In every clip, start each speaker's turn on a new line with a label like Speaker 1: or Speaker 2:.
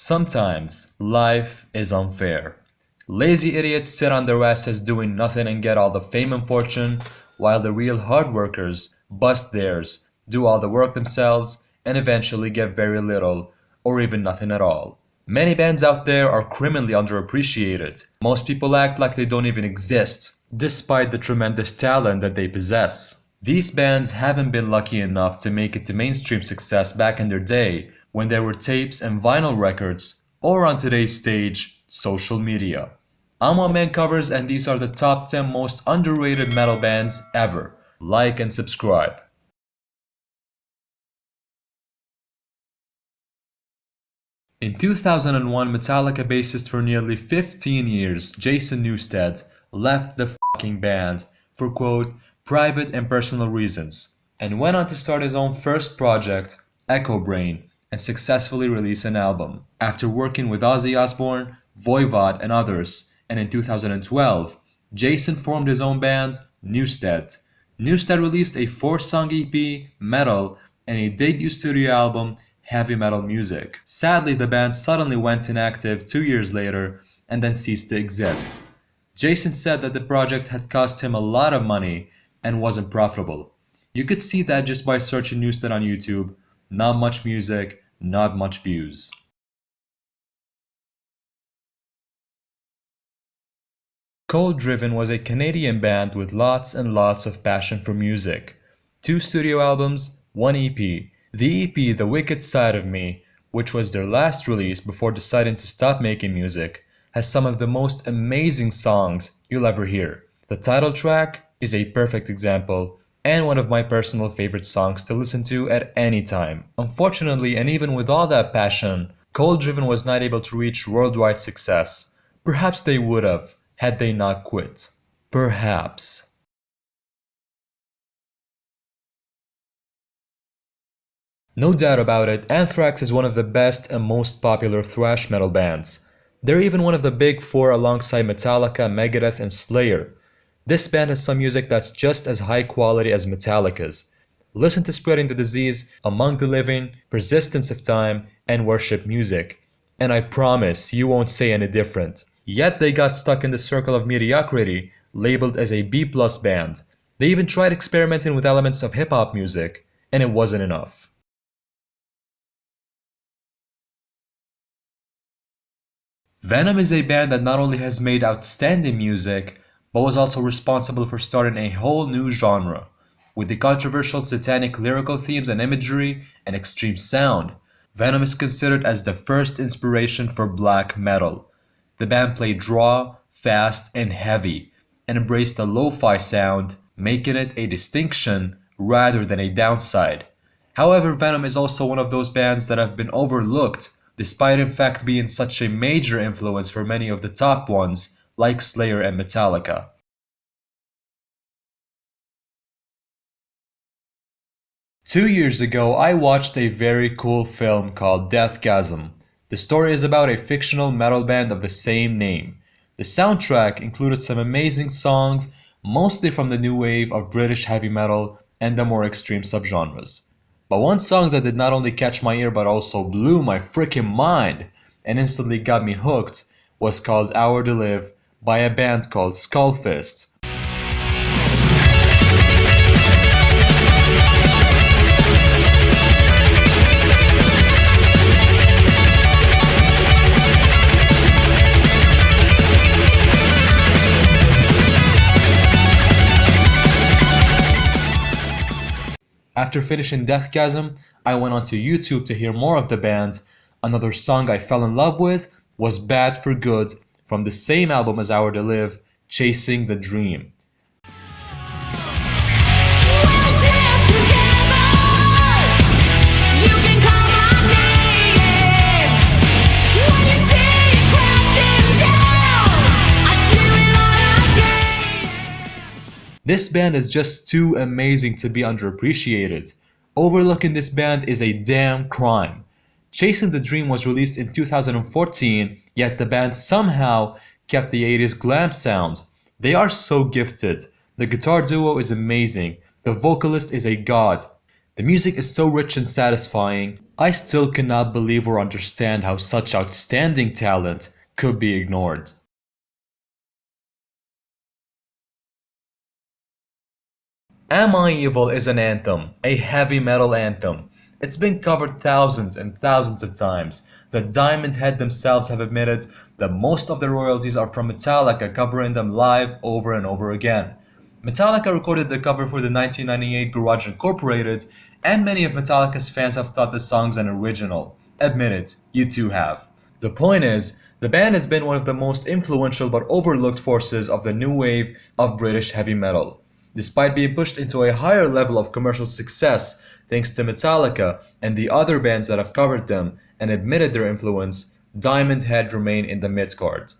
Speaker 1: Sometimes life is unfair. Lazy idiots sit on their asses doing nothing and get all the fame and fortune, while the real hard workers bust theirs, do all the work themselves, and eventually get very little, or even nothing at all. Many bands out there are criminally underappreciated. Most people act like they don't even exist, despite the tremendous talent that they possess. These bands haven't been lucky enough to make it to mainstream success back in their day, when there were tapes and vinyl records, or on today's stage, social media. I'm One Man Covers and these are the top 10 most underrated metal bands ever. Like and subscribe. In 2001, Metallica bassist for nearly 15 years, Jason Newsted, left the band for quote, private and personal reasons, and went on to start his own first project, Echobrain, and successfully release an album. After working with Ozzy Osbourne, Voivod, and others, and in 2012, Jason formed his own band, Newsted. Newsted released a four-song EP, Metal, and a debut studio album, Heavy Metal Music. Sadly, the band suddenly went inactive two years later and then ceased to exist. Jason said that the project had cost him a lot of money and wasn't profitable. You could see that just by searching Newsted on YouTube, not much music, not much views. Cold Driven was a Canadian band with lots and lots of passion for music. Two studio albums, one EP. The EP The Wicked Side of Me, which was their last release before deciding to stop making music, has some of the most amazing songs you'll ever hear. The title track is a perfect example and one of my personal favorite songs to listen to at any time. Unfortunately, and even with all that passion, Cold Driven was not able to reach worldwide success. Perhaps they would have, had they not quit. Perhaps. No doubt about it, Anthrax is one of the best and most popular thrash metal bands. They're even one of the big four alongside Metallica, Megadeth, and Slayer. This band has some music that's just as high quality as Metallica's. Listen to Spreading the Disease, Among the Living, Persistence of Time, and Worship Music. And I promise you won't say any different. Yet they got stuck in the circle of mediocrity, labeled as a B-plus band. They even tried experimenting with elements of hip-hop music, and it wasn't enough. Venom is a band that not only has made outstanding music, but was also responsible for starting a whole new genre. With the controversial satanic lyrical themes and imagery and extreme sound, Venom is considered as the first inspiration for black metal. The band played raw, fast, and heavy, and embraced a lo-fi sound, making it a distinction rather than a downside. However, Venom is also one of those bands that have been overlooked, despite in fact being such a major influence for many of the top ones like Slayer and Metallica. Two years ago, I watched a very cool film called Deathgasm. The story is about a fictional metal band of the same name. The soundtrack included some amazing songs, mostly from the new wave of British heavy metal and the more extreme subgenres. But one song that did not only catch my ear but also blew my freaking mind and instantly got me hooked was called Hour to Live by a band called Skullfist. After finishing Deathgasm, I went onto YouTube to hear more of the band. Another song I fell in love with was Bad for Good from the same album as Hour to Live, Chasing the Dream. This band is just too amazing to be underappreciated. Overlooking this band is a damn crime. Chasing the Dream was released in 2014, yet the band somehow kept the 80s glam sound. They are so gifted. The guitar duo is amazing. The vocalist is a god. The music is so rich and satisfying, I still cannot believe or understand how such outstanding talent could be ignored. Am I Evil is an anthem, a heavy metal anthem. It's been covered thousands and thousands of times. The Diamond Head themselves have admitted that most of the royalties are from Metallica covering them live over and over again. Metallica recorded the cover for the 1998 Garage Incorporated, and many of Metallica's fans have thought the song's an original. Admit it, you too have. The point is, the band has been one of the most influential but overlooked forces of the new wave of British heavy metal. Despite being pushed into a higher level of commercial success thanks to Metallica and the other bands that have covered them and admitted their influence, Diamond Head remain in the mid-card.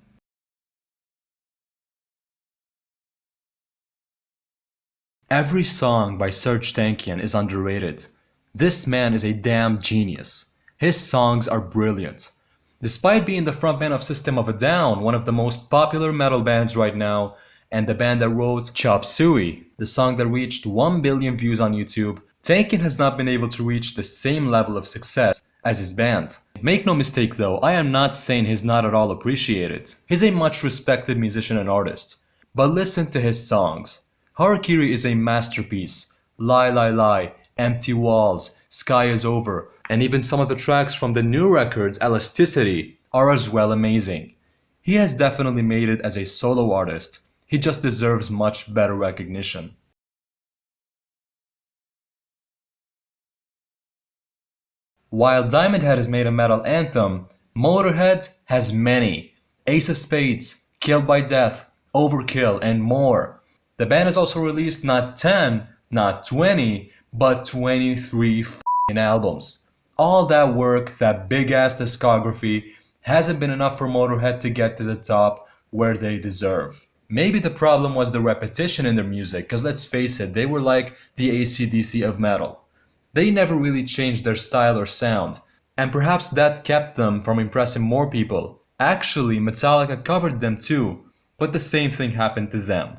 Speaker 1: Every song by Serj Tankian is underrated. This man is a damn genius. His songs are brilliant. Despite being the frontman of System of a Down, one of the most popular metal bands right now, and the band that wrote Chop Suey, the song that reached 1 billion views on YouTube, Tankian has not been able to reach the same level of success as his band. Make no mistake though, I am not saying he's not at all appreciated. He's a much respected musician and artist. But listen to his songs. Harakiri is a masterpiece. Lie Lie Lie, Empty Walls, Sky is Over, and even some of the tracks from the new records Elasticity are as well amazing. He has definitely made it as a solo artist. He just deserves much better recognition. While Diamond Head has made a metal anthem, Motorhead has many. Ace of Spades, Killed by Death, Overkill, and more. The band has also released not 10, not 20, but 23 albums. All that work, that big ass discography, hasn't been enough for Motorhead to get to the top where they deserve. Maybe the problem was the repetition in their music, because let's face it, they were like the ACDC of metal. They never really changed their style or sound, and perhaps that kept them from impressing more people. Actually, Metallica covered them too, but the same thing happened to them.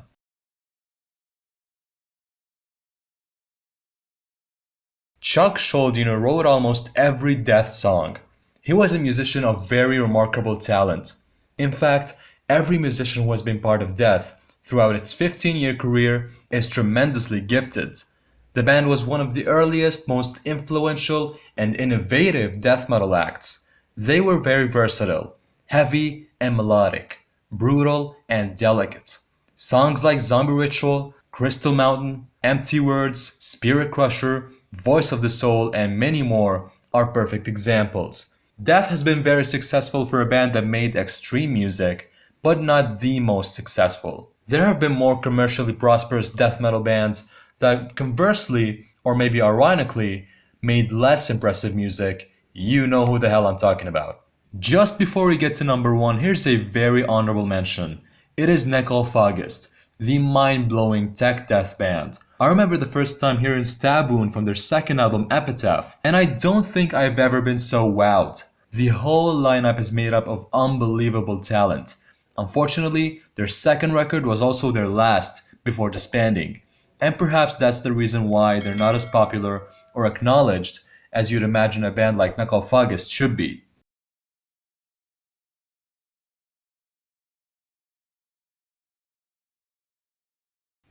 Speaker 1: Chuck Schuldiner wrote almost every Death song. He was a musician of very remarkable talent. In fact, every musician who has been part of Death throughout its 15-year career is tremendously gifted. The band was one of the earliest, most influential, and innovative death metal acts. They were very versatile, heavy and melodic, brutal and delicate. Songs like Zombie Ritual, Crystal Mountain, Empty Words, Spirit Crusher, Voice of the Soul, and many more are perfect examples. Death has been very successful for a band that made extreme music, but not the most successful. There have been more commercially prosperous death metal bands that conversely, or maybe ironically, made less impressive music. You know who the hell I'm talking about. Just before we get to number one, here's a very honorable mention. It is Necrophagist, the mind-blowing tech death band. I remember the first time hearing Stab Wound from their second album Epitaph, and I don't think I've ever been so wowed. The whole lineup is made up of unbelievable talent. Unfortunately, their second record was also their last before disbanding, and perhaps that's the reason why they're not as popular or acknowledged as you'd imagine a band like Necrophagist should be.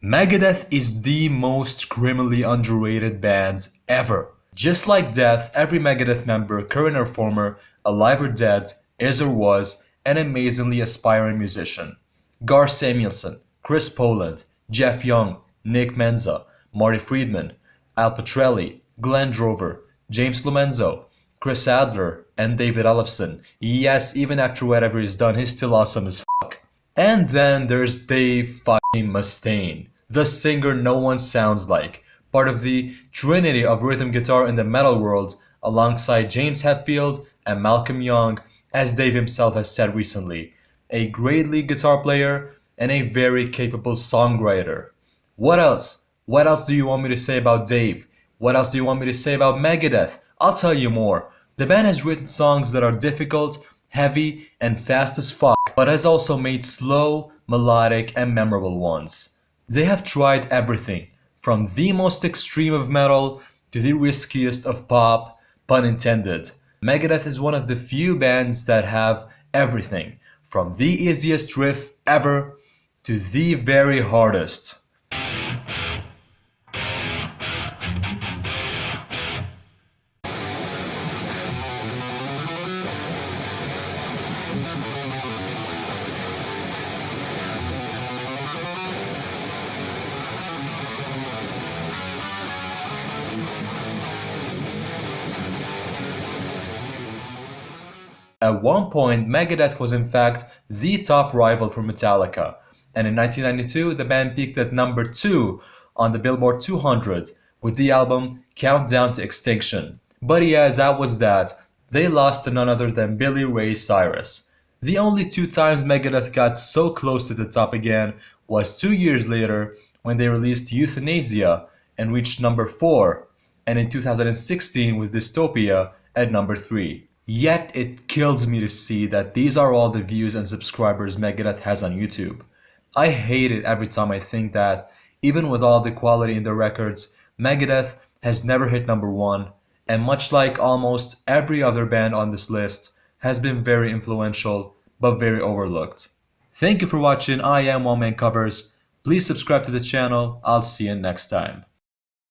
Speaker 1: Megadeth is the most criminally underrated band ever. Just like Death, every Megadeth member, current or former, alive or dead, is or was an amazingly aspiring musician. Gar Samuelson, Chris Poland, Jeff Young, Nick Menza, Marty Friedman, Al Pitrelli, Glenn Drover, James Lomenzo, Chris Adler, and David Ellefson. Yes, even after whatever he's done, he's still awesome as fuck. And then there's Dave fucking Mustaine, the singer no one sounds like, part of the trinity of rhythm guitar in the metal world, alongside James Hetfield and Malcolm Young, as Dave himself has said recently, a great lead guitar player and a very capable songwriter. What else? What else do you want me to say about Dave? What else do you want me to say about Megadeth? I'll tell you more. The band has written songs that are difficult heavy, and fast as fuck, but has also made slow, melodic, and memorable ones. They have tried everything, from the most extreme of metal to the riskiest of pop, pun intended. Megadeth is one of the few bands that have everything, from the easiest riff ever to the very hardest. At one point, Megadeth was in fact the top rival for Metallica, and in 1992 the band peaked at number 2 on the Billboard 200 with the album Countdown to Extinction. But yeah, that was that. They lost to none other than Billy Ray Cyrus. The only two times Megadeth got so close to the top again was two years later when they released Youthanasia and reached number 4, and in 2016 with Dystopia at number 3. Yet it kills me to see that these are all the views and subscribers Megadeth has on YouTube. I hate it every time I think that, even with all the quality in their records, Megadeth has never hit number one, and much like almost every other band on this list, has been very influential but very overlooked. Thank you for watching I Am One Man Covers. Please subscribe to the channel. I'll see you next time.